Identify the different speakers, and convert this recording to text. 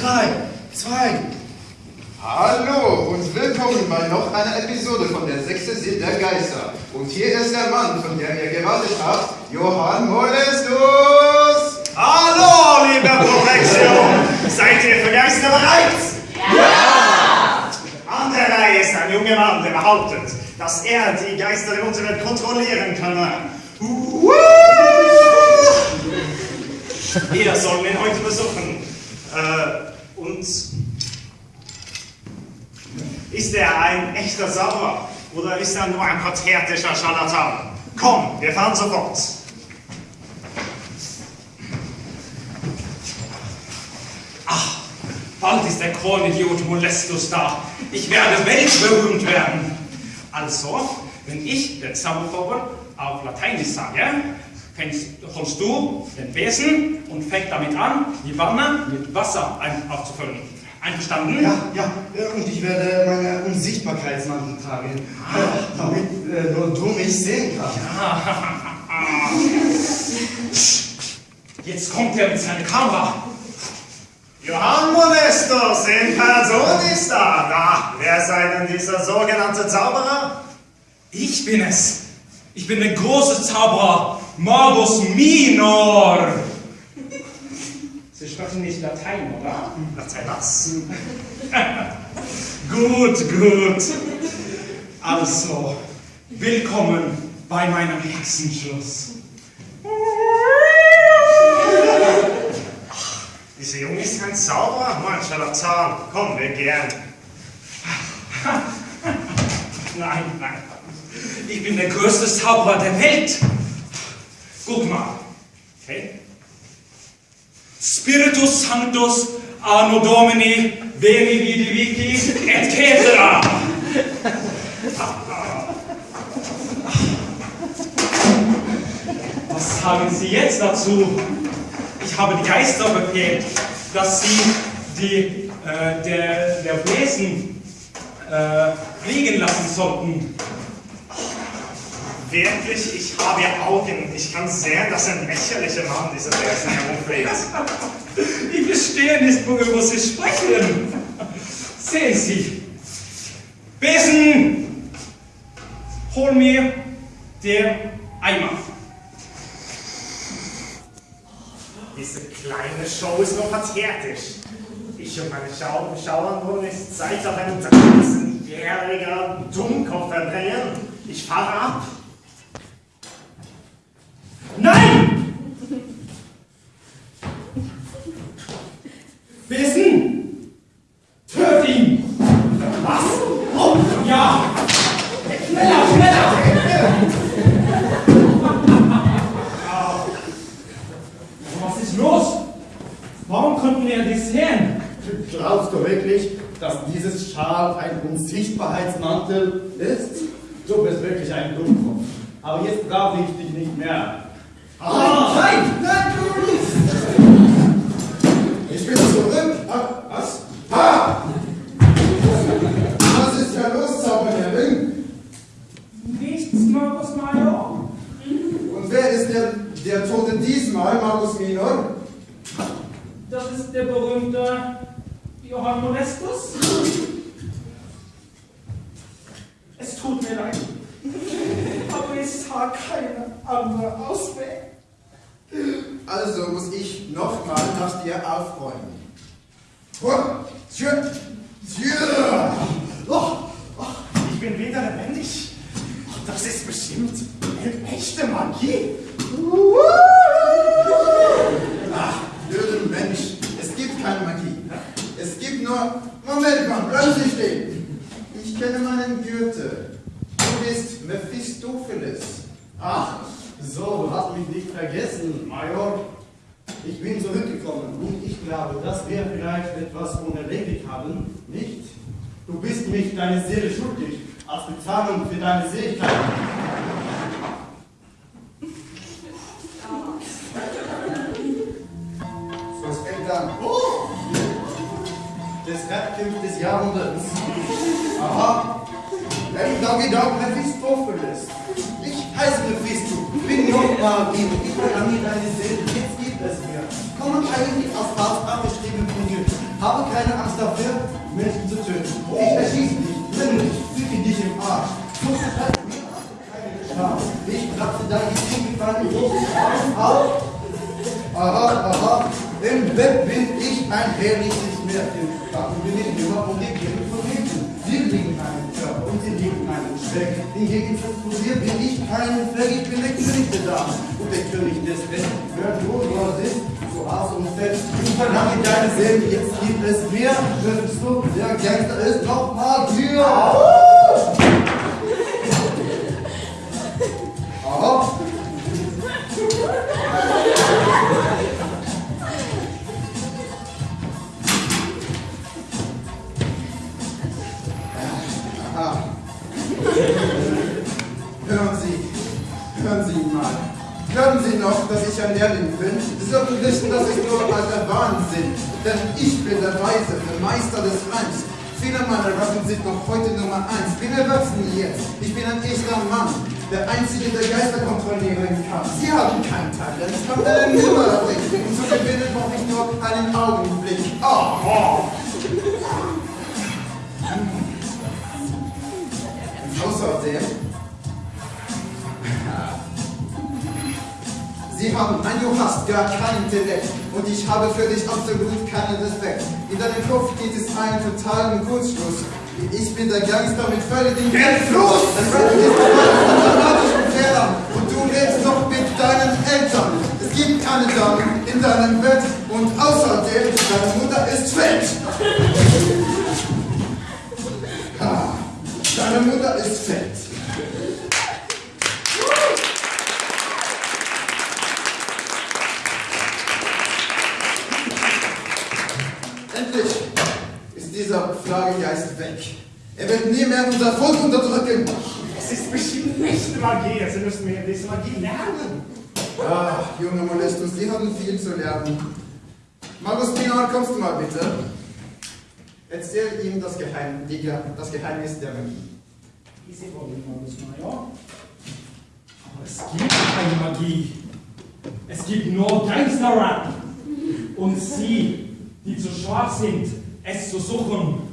Speaker 1: drei, zwei.
Speaker 2: Hallo und willkommen bei noch einer Episode von der sechste Sinn der Geister. Und hier ist der Mann, von dem ihr gewartet habt, Johann Molestus.
Speaker 3: Hallo, liebe Protection! Seid ihr für Geister bereit? Ja! An der Reihe ist ein junger Mann, der behauptet, dass er die Geister der Unterwelt kontrollieren könne. Uh! Wir sollen ihn heute besuchen. Äh, und ist er ein echter Zauberer oder ist er nur ein pathetischer Scharlatan? Komm, wir fahren sofort.
Speaker 4: Ach, bald ist der Kornidiot Molestus da. Ich werde weltberühmt werden. Also, wenn ich den Zauberer auf Lateinisch sage, fängst, holst du den Besen und fängst damit an, die Wanne mit Wasser ein- aufzufüllen. Einverstanden?
Speaker 1: Ja, ja, und ich werde meine Unsichtbarkeitsmantel tragen, äh, damit äh, nur du mich sehen kannst.
Speaker 4: Jetzt kommt er mit seiner Kamera.
Speaker 3: Johann Molestus in Person ist da. Na, wer sei denn dieser sogenannte Zauberer?
Speaker 4: Ich bin es. Ich bin der große Zauberer Magus Minor. Sie sprechen nicht Latein, oder?
Speaker 3: Latein was?
Speaker 4: Gut, gut. Also, willkommen bei meinem Hexenschloss.
Speaker 3: Dieser Junge ist kein Zauberer, nur ein Scharlatan. Komm, wir gehen.
Speaker 4: Nein, nein. Ich bin der größte Zauberer der Welt. Guck mal. Okay? Spiritus Sanctus Anno Domini Veni Vidi Vici et Cetera. Was sagen Sie jetzt dazu? Ich habe die Geister befehlt, dass sie die, äh, der, der Wesen äh, fliegen lassen sollten.
Speaker 3: Wirklich, ich habe Augen. Ich kann sehen, dass ein lächerlicher Mann dieser Wesen herumfliegt.
Speaker 4: Ich verstehe nicht, worüber Sie sprechen. Sehen Sie. Besen! Hol mir der Eimer.
Speaker 3: Diese kleine Show ist nur pathetisch. Ich und meine Schau Schauern wollen nicht Zeit auf einen 13-jähriger Dummkopf verbringen. Ich fahre ab.
Speaker 4: Nein! Besen! Töt ihn!
Speaker 3: Was?
Speaker 4: Oh, ja! Schneller, schneller! Was ist los? Warum konnten wir dies sehen?
Speaker 1: Glaubst du wirklich, dass dieses Schal ein Unsichtbarheitsmantel ist? Du bist wirklich ein Dummkopf. Aber jetzt brauche ich dich nicht mehr. Ah, nein! Nein, du nicht!
Speaker 2: Ich bin zurück. Ah, was? Ah! Was ist da los, Zauberherrin?
Speaker 4: Nichts, Markus Major.
Speaker 2: Und wer ist der, der Tote diesmal, Magus Minor?
Speaker 4: Das ist der berühmte Molestus. Es tut mir leid. Aber ich sah keine andere Ausweg.
Speaker 2: Also muss ich nochmal nach dir aufräumen.
Speaker 3: Oh, oh, ich bin wieder lebendig. Das ist bestimmt echte Magie.
Speaker 2: Ach, blöder Mensch, es gibt keine Magie. Es gibt nur... Stehen. Ich kenne meinen Gürtel. Du bist Mephistopheles.
Speaker 1: Ach, so, du hast mich nicht vergessen, Major. Ich bin zurückgekommen und ich glaube, dass wir vielleicht etwas unerledigt haben, nicht? Du bist mich deine Seele schuldig, als Bezahlung für deine Seligkeit. Aha,
Speaker 2: Wenn Doggy Dog Mephistopheles.
Speaker 1: ich heiße Mephisto, bin und ich programmiere deine Seele. Jetzt gibt es mir. Komm eigentlich aus abgeschrieben von dir. Habe keine Angst dafür, Menschen zu töten. Ich erschieße dich, brenne dich, füge dich im Arsch. Du vertreibst mir keine Chance. Ich platze dein Ideen gefallen, ich auf. Aha, aha, im Bett bin ich ein herrliches Märchen. Warum bin ich immer umgekehrt von hinten? Sie liegen einen Körper und sie liegen einen Speck. Hingegen transportiert bin ich keinen Fleck, ich bin der König der Damen und der König des Westens. Hört wo du ist, so Aas und Fett. Du verlange deine Seele, jetzt gibt es mehr. Hörst du, der Gangster ist noch mal hier.
Speaker 2: Dass ich ein Lehrling bin? Sie sollten wissen, dass ich nur alter Wahnsinn. Denn ich bin der Weise, der Meister des Reims. Viele meiner Rappen sind noch heute Nummer eins. Bin erwachsen jetzt. Ich bin ein echter Mann. Der Einzige, der Geister kontrollieren kann. Sie haben kein Talent. Ich habe eine Nummer Und zu gewinnen brauche ich nur einen Augenblick. Oh! Außerdem, Du hast gar kein Intellekt und ich habe für dich absolut keinen Respekt. In deinem Kopf geht es einen totalen Kurzschluss. Ich bin der Gangster mit völligem Geldfluss. Dein Rap ist voll von dramatischen Fehlern und du lebst noch mit deinen Eltern. Es gibt keine Damen in deinem Bett und außerdem, deine Mutter ist fett. Ha, deine Mutter ist fett. Dieser Flagegeist weg. Er wird nie mehr unser Volk unterdrücken.
Speaker 3: Es ist bestimmt nicht Magie, also müssen wir bisschen Magie lernen.
Speaker 2: Ah, junge Molestus, Sie haben viel zu lernen. Magus Pinor, kommst du mal bitte? Erzähl ihm das, Geheim, die, das Geheimnis der Magie.
Speaker 5: Diese wollen mal, ja. Aber es gibt keine Magie. Es gibt nur Gangster-Rap. Und sie, die zu schwach sind, es zu suchen.